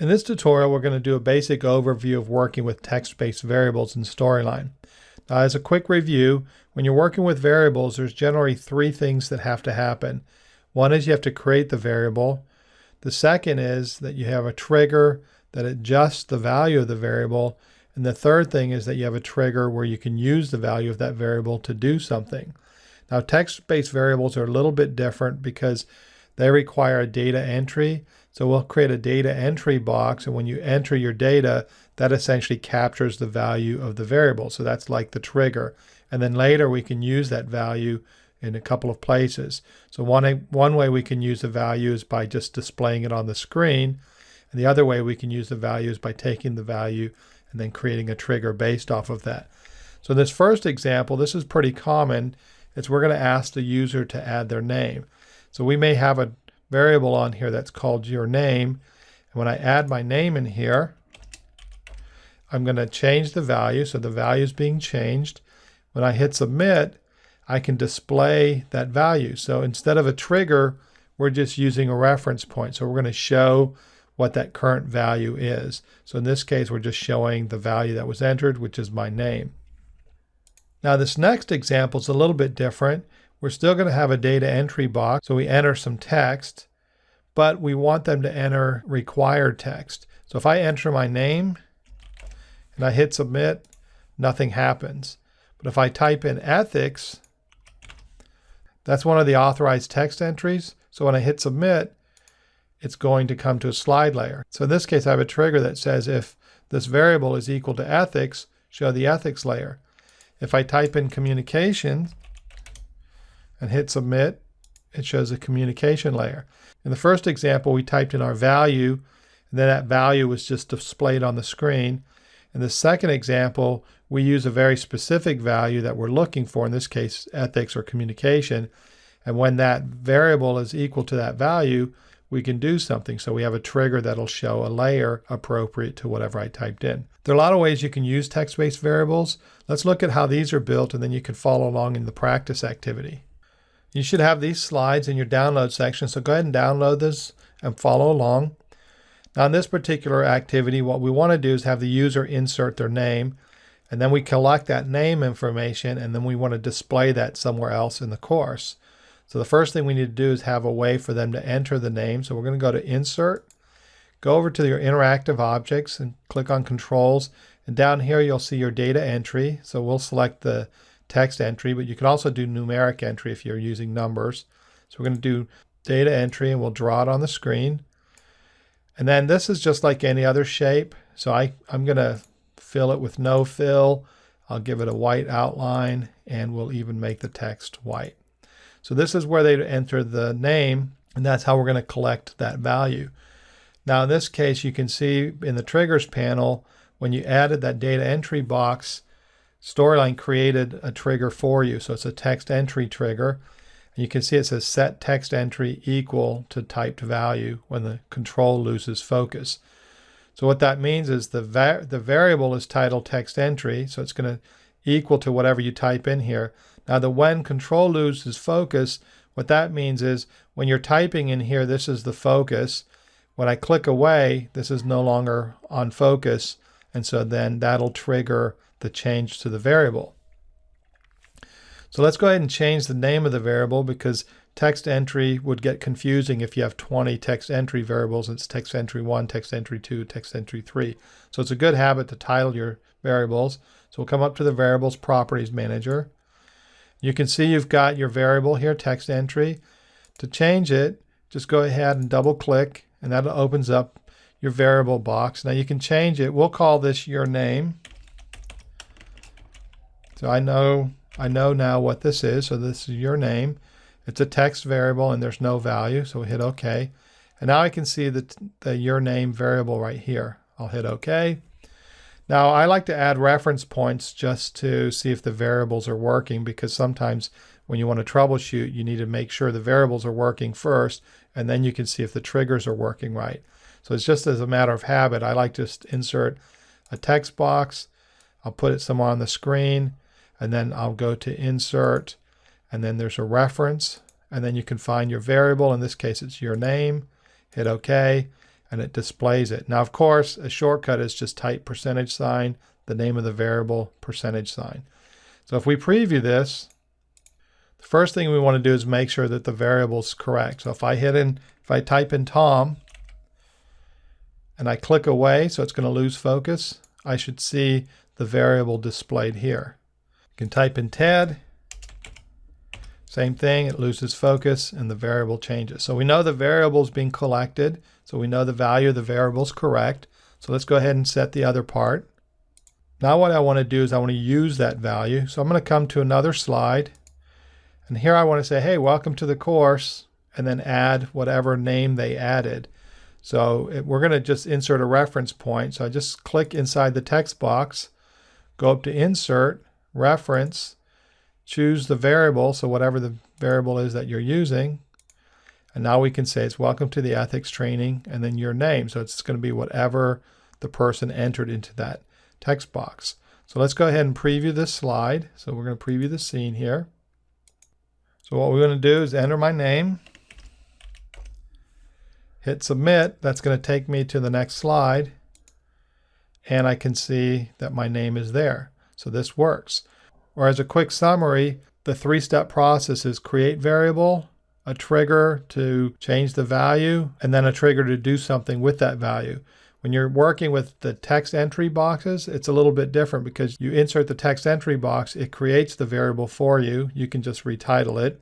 In this tutorial, we're going to do a basic overview of working with text-based variables in Storyline. Now, as a quick review, when you're working with variables, there's generally three things that have to happen. One is you have to create the variable. The second is that you have a trigger that adjusts the value of the variable. And the third thing is that you have a trigger where you can use the value of that variable to do something. Now, text-based variables are a little bit different because they require a data entry. So we'll create a data entry box, and when you enter your data, that essentially captures the value of the variable. So that's like the trigger. And then later we can use that value in a couple of places. So one, one way we can use the value is by just displaying it on the screen. And the other way we can use the value is by taking the value and then creating a trigger based off of that. So in this first example, this is pretty common. It's we're going to ask the user to add their name. So we may have a variable on here that's called your name. And when I add my name in here, I'm going to change the value. So the value is being changed. When I hit submit, I can display that value. So instead of a trigger, we're just using a reference point. So we're going to show what that current value is. So in this case, we're just showing the value that was entered, which is my name. Now this next example is a little bit different. We're still going to have a data entry box, so we enter some text, but we want them to enter required text. So if I enter my name and I hit submit, nothing happens. But if I type in ethics, that's one of the authorized text entries. So when I hit submit, it's going to come to a slide layer. So in this case, I have a trigger that says if this variable is equal to ethics, show the ethics layer. If I type in communications, and hit submit, it shows a communication layer. In the first example, we typed in our value, and then that value was just displayed on the screen. In the second example, we use a very specific value that we're looking for, in this case, ethics or communication. And when that variable is equal to that value, we can do something. So we have a trigger that'll show a layer appropriate to whatever I typed in. There are a lot of ways you can use text-based variables. Let's look at how these are built, and then you can follow along in the practice activity. You should have these slides in your download section, so go ahead and download this and follow along. Now in this particular activity, what we want to do is have the user insert their name, and then we collect that name information, and then we want to display that somewhere else in the course. So the first thing we need to do is have a way for them to enter the name. So we're going to go to Insert, go over to your Interactive Objects, and click on Controls. And down here you'll see your data entry. So we'll select the text entry, but you can also do numeric entry if you're using numbers. So we're going to do data entry and we'll draw it on the screen. And then this is just like any other shape. So I, I'm going to fill it with no fill. I'll give it a white outline and we'll even make the text white. So this is where they enter the name and that's how we're going to collect that value. Now in this case, you can see in the triggers panel, when you added that data entry box, Storyline created a trigger for you. So it's a text entry trigger. And you can see it says set text entry equal to typed value when the control loses focus. So what that means is the, va the variable is titled text entry. So it's going to equal to whatever you type in here. Now the when control loses focus, what that means is when you're typing in here, this is the focus. When I click away, this is no longer on focus. And so then that'll trigger the change to the variable. So let's go ahead and change the name of the variable because text entry would get confusing if you have 20 text entry variables. It's text entry 1, text entry 2, text entry 3. So it's a good habit to title your variables. So we'll come up to the Variables Properties Manager. You can see you've got your variable here, text entry. To change it, just go ahead and double click and that opens up your variable box. Now you can change it. We'll call this your name. So I know I know now what this is. So this is your name. It's a text variable and there's no value. So we hit OK. And now I can see the, the your name variable right here. I'll hit OK. Now I like to add reference points just to see if the variables are working because sometimes when you want to troubleshoot, you need to make sure the variables are working first, and then you can see if the triggers are working right. So it's just as a matter of habit, I like to insert a text box. I'll put it somewhere on the screen and then I'll go to insert and then there's a reference and then you can find your variable. In this case, it's your name. Hit OK. and it displays it. Now, of course, a shortcut is just type percentage sign, the name of the variable, percentage sign. So if we preview this, the first thing we want to do is make sure that the variable is correct. So if I hit in, if I type in Tom, and I click away, so it's going to lose focus, I should see the variable displayed here. Can type in Ted, same thing, it loses focus and the variable changes. So we know the variable is being collected, so we know the value of the variable is correct. So let's go ahead and set the other part. Now what I want to do is I want to use that value. So I'm going to come to another slide. And here I want to say, hey, welcome to the course, and then add whatever name they added. So it, we're going to just insert a reference point. So I just click inside the text box, go up to Insert, Reference, choose the variable, so whatever the variable is that you're using. And now we can say it's welcome to the ethics training and then your name. So it's going to be whatever the person entered into that text box. So let's go ahead and preview this slide. So we're going to preview the scene here. So what we're going to do is enter my name, hit submit. That's going to take me to the next slide. And I can see that my name is there. So this works. Or as a quick summary, the three-step process is create variable, a trigger to change the value, and then a trigger to do something with that value. When you're working with the text entry boxes, it's a little bit different because you insert the text entry box, it creates the variable for you. You can just retitle it.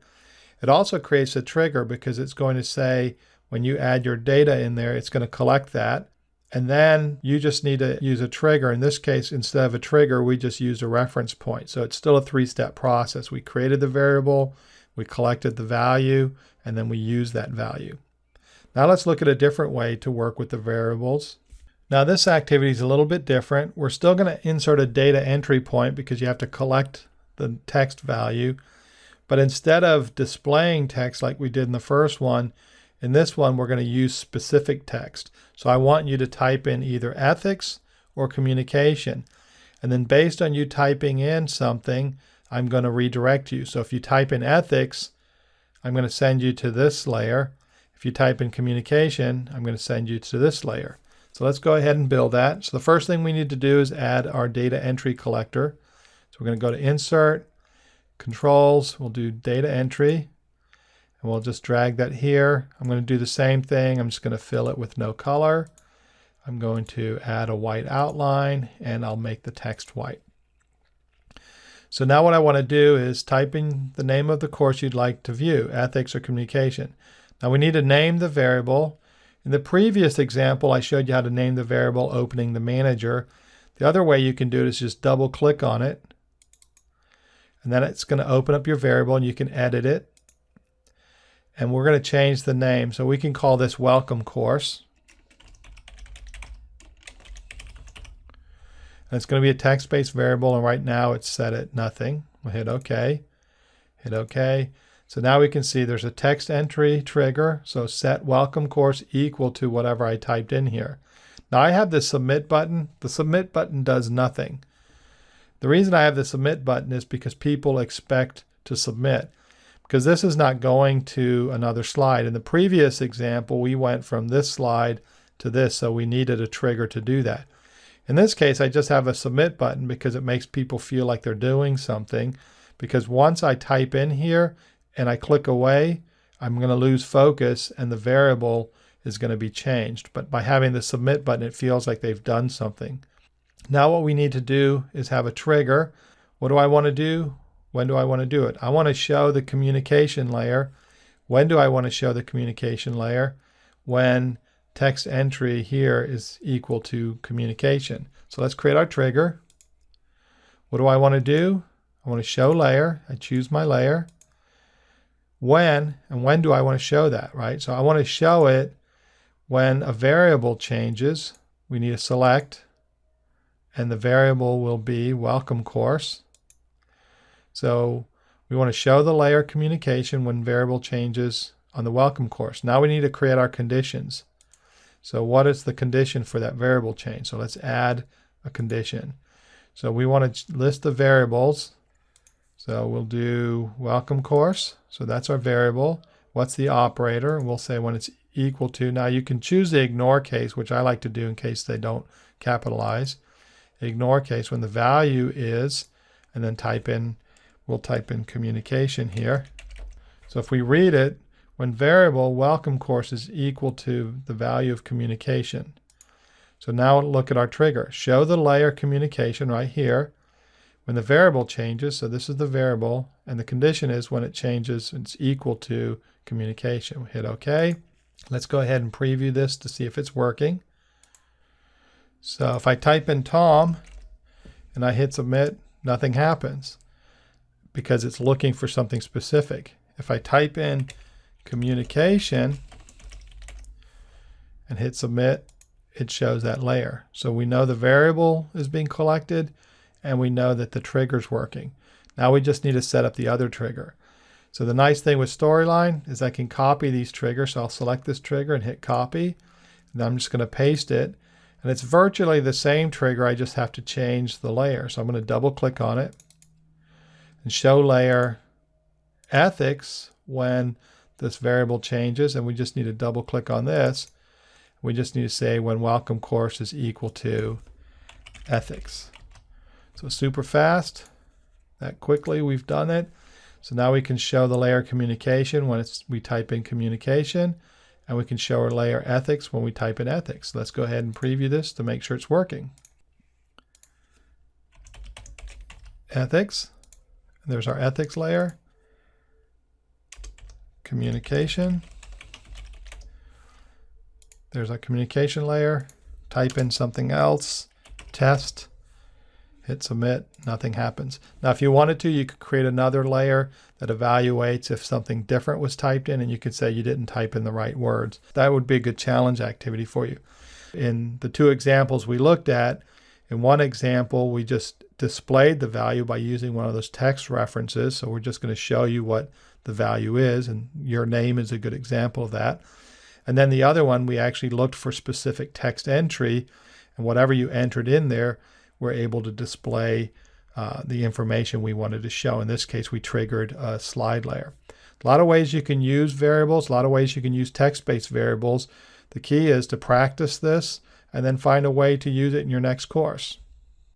It also creates a trigger because it's going to say when you add your data in there, it's going to collect that. And then you just need to use a trigger. In this case, instead of a trigger, we just use a reference point. So it's still a three-step process. We created the variable, we collected the value, and then we use that value. Now let's look at a different way to work with the variables. Now this activity is a little bit different. We're still going to insert a data entry point because you have to collect the text value. But instead of displaying text like we did in the first one, in this one, we're going to use specific text. So I want you to type in either ethics or communication. And then based on you typing in something, I'm going to redirect you. So if you type in ethics, I'm going to send you to this layer. If you type in communication, I'm going to send you to this layer. So let's go ahead and build that. So the first thing we need to do is add our data entry collector. So we're going to go to Insert, Controls, we'll do Data Entry. And we'll just drag that here. I'm going to do the same thing. I'm just going to fill it with no color. I'm going to add a white outline and I'll make the text white. So now what I want to do is type in the name of the course you'd like to view, ethics or communication. Now we need to name the variable. In the previous example, I showed you how to name the variable opening the manager. The other way you can do it is just double click on it. And then it's going to open up your variable and you can edit it and we're going to change the name. So we can call this welcome course. And it's going to be a text-based variable, and right now it's set at nothing. We'll hit OK, hit OK. So now we can see there's a text entry trigger. So set welcome course equal to whatever I typed in here. Now I have the submit button. The submit button does nothing. The reason I have the submit button is because people expect to submit because this is not going to another slide. In the previous example, we went from this slide to this, so we needed a trigger to do that. In this case, I just have a submit button because it makes people feel like they're doing something. Because once I type in here and I click away, I'm going to lose focus and the variable is going to be changed. But by having the submit button, it feels like they've done something. Now what we need to do is have a trigger. What do I want to do? When do I want to do it? I want to show the communication layer. When do I want to show the communication layer? When text entry here is equal to communication. So let's create our trigger. What do I want to do? I want to show layer. I choose my layer. When, and when do I want to show that, right? So I want to show it when a variable changes. We need to select, and the variable will be welcome course. So we want to show the layer communication when variable changes on the welcome course. Now we need to create our conditions. So what is the condition for that variable change? So let's add a condition. So we want to list the variables. So we'll do welcome course. So that's our variable. What's the operator? We'll say when it's equal to. Now you can choose the ignore case, which I like to do in case they don't capitalize. Ignore case when the value is, and then type in, we'll type in communication here. So if we read it, when variable welcome course is equal to the value of communication. So now look at our trigger. Show the layer communication right here. When the variable changes, so this is the variable, and the condition is when it changes, it's equal to communication. We hit OK. Let's go ahead and preview this to see if it's working. So if I type in Tom and I hit submit, nothing happens because it's looking for something specific. If I type in communication and hit submit, it shows that layer. So we know the variable is being collected and we know that the trigger is working. Now we just need to set up the other trigger. So the nice thing with Storyline is I can copy these triggers. So I'll select this trigger and hit copy. And I'm just going to paste it. And it's virtually the same trigger. I just have to change the layer. So I'm going to double click on it and show layer ethics when this variable changes. And we just need to double click on this. We just need to say when welcome course is equal to ethics. So super fast, that quickly we've done it. So now we can show the layer communication when it's, we type in communication, and we can show our layer ethics when we type in ethics. Let's go ahead and preview this to make sure it's working. Ethics, there's our ethics layer. Communication. There's our communication layer. Type in something else. Test hit submit, nothing happens. Now, if you wanted to, you could create another layer that evaluates if something different was typed in, and you could say you didn't type in the right words. That would be a good challenge activity for you. In the two examples we looked at, in one example, we just displayed the value by using one of those text references. So we're just going to show you what the value is, and your name is a good example of that. And then the other one, we actually looked for specific text entry, and whatever you entered in there, we're able to display uh, the information we wanted to show. In this case, we triggered a slide layer. A lot of ways you can use variables, a lot of ways you can use text-based variables. The key is to practice this and then find a way to use it in your next course.